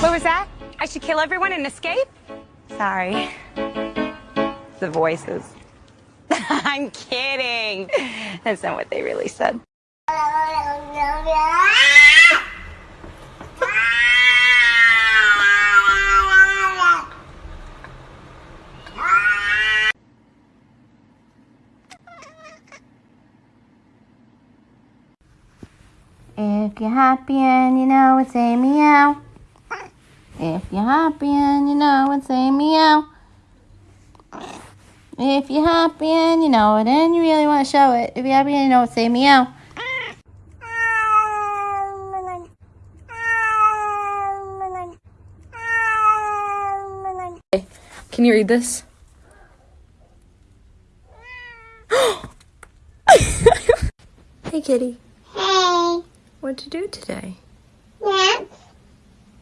What was that? I should kill everyone and escape? Sorry. The voices. I'm kidding. That's not what they really said. If you're happy and you know it, say meow. If you're happy and you know it, say meow. If you're happy and you know it and you really want to show it, if you're happy and you know it, say meow. Can you read this? hey, kitty. Hey. What'd you do today? Yes.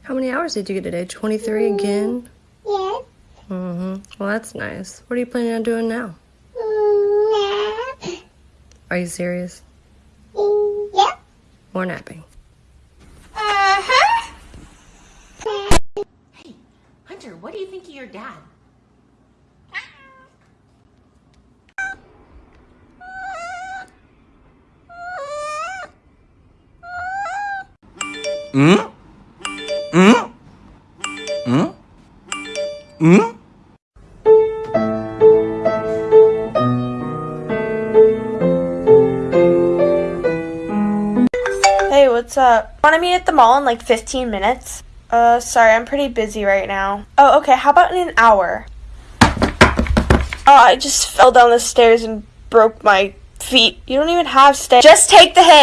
How many hours did you get today? 23 again? Yes. Mm-hmm. Well, that's nice. What are you planning on doing now? Yes. Are you serious? Yep. More napping? Uh-huh. Hey, Hunter, what do you think of your dad? Hey, what's up? Want to meet at the mall in like 15 minutes? Uh, sorry, I'm pretty busy right now. Oh, okay, how about in an hour? Oh, I just fell down the stairs and broke my feet. You don't even have stairs. Just take the hit!